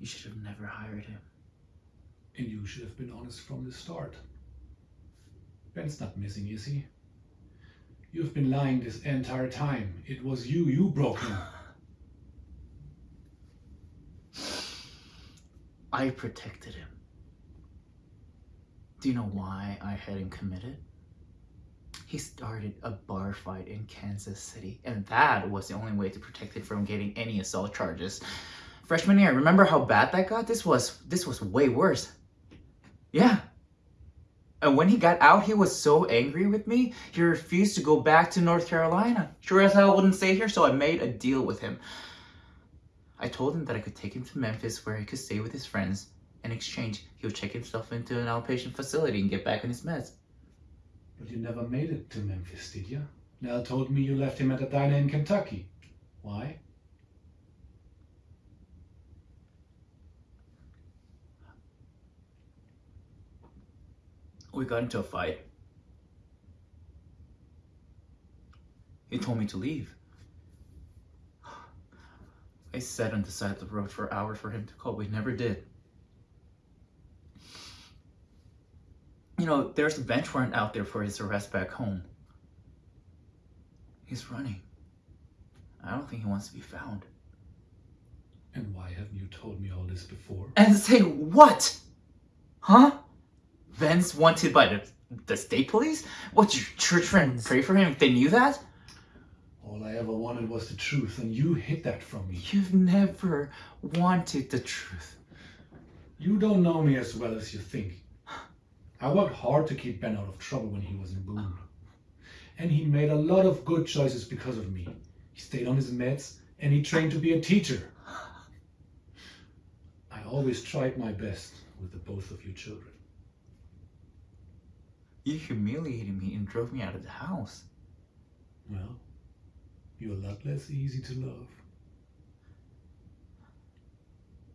You should have never hired him. And you should have been honest from the start. Ben's not missing, is he? You've been lying this entire time. It was you, you broke him. I protected him. Do you know why I had him committed? He started a bar fight in Kansas City, and that was the only way to protect him from getting any assault charges. Freshman year, remember how bad that got? This was this was way worse. Yeah. And when he got out, he was so angry with me, he refused to go back to North Carolina. Sure as hell wouldn't stay here, so I made a deal with him. I told him that I could take him to Memphis where he could stay with his friends. In exchange, he would check himself into an outpatient facility and get back on his meds. But you never made it to Memphis, did you? Nell told me you left him at a diner in Kentucky. Why? We got into a fight. He told me to leave. I sat on the side of the road for hours for him to call. but We never did. You know, there's a bench warrant out there for his arrest back home. He's running. I don't think he wants to be found. And why haven't you told me all this before? And say what? Huh? Ben's wanted by the, the state police? What, your church friend pray for him if they knew that? All I ever wanted was the truth, and you hid that from me. You've never wanted the truth. You don't know me as well as you think. I worked hard to keep Ben out of trouble when he was in Boone. And he made a lot of good choices because of me. He stayed on his meds, and he trained to be a teacher. I always tried my best with the both of you children. You humiliated me and drove me out of the house. Well, you're a lot less easy to love.